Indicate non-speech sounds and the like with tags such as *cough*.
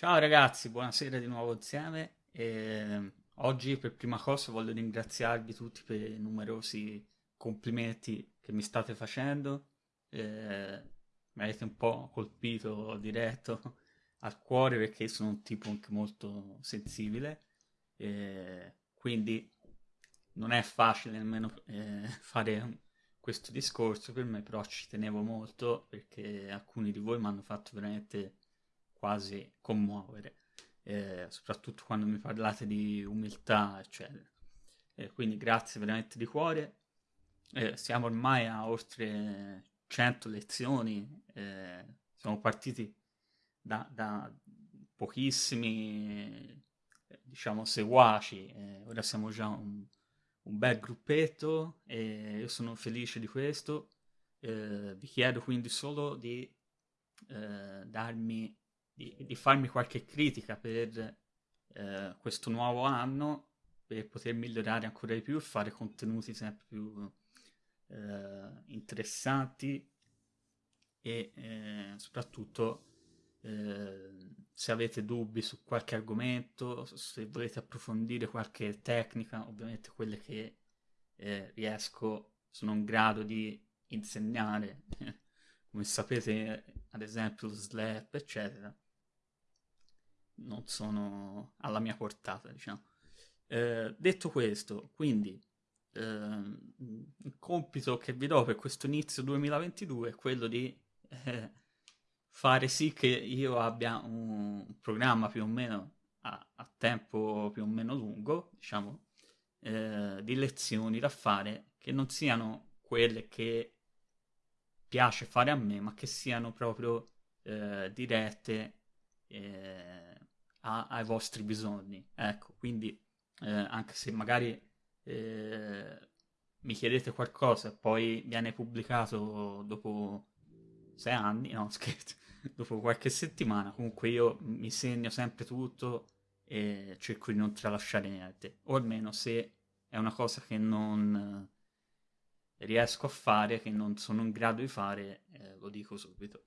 Ciao ragazzi, buonasera di nuovo insieme. E oggi per prima cosa voglio ringraziarvi tutti per i numerosi complimenti che mi state facendo. E mi avete un po' colpito diretto *laughs* al cuore perché sono un tipo anche molto sensibile. E quindi non è facile nemmeno *laughs* fare questo discorso per me, però ci tenevo molto perché alcuni di voi mi hanno fatto veramente quasi commuovere, eh, soprattutto quando mi parlate di umiltà, eccetera. Eh, quindi grazie veramente di cuore. Eh, siamo ormai a oltre 100 lezioni, eh, siamo partiti da, da pochissimi, diciamo, seguaci, eh, ora siamo già un, un, bel gruppetto e io sono felice di questo. Eh, vi chiedo quindi solo di darmi di, di farmi qualche critica per eh, questo nuovo anno per poter migliorare ancora di più e fare contenuti sempre più eh, interessanti e eh, soprattutto eh, se avete dubbi su qualche argomento, se volete approfondire qualche tecnica, ovviamente quelle che eh, riesco, sono in grado di insegnare, *laughs* come sapete ad esempio lo slap, eccetera non sono alla mia portata, diciamo. Eh, detto questo, quindi eh, il compito che vi do per questo inizio 2022 è quello di eh, fare sì che io abbia un programma più o meno a, a tempo più o meno lungo, diciamo, eh, di lezioni da fare che non siano quelle che piace fare a me, ma che siano proprio eh, dirette eh, a, ai vostri bisogni. Ecco, quindi eh, anche se magari eh, mi chiedete qualcosa e poi viene pubblicato dopo sei anni, no *laughs* scherzo, dopo qualche settimana, comunque io mi segno sempre tutto e cerco di non tralasciare niente, o almeno se è una cosa che non riesco a fare, che non sono in grado di fare, eh, lo dico subito.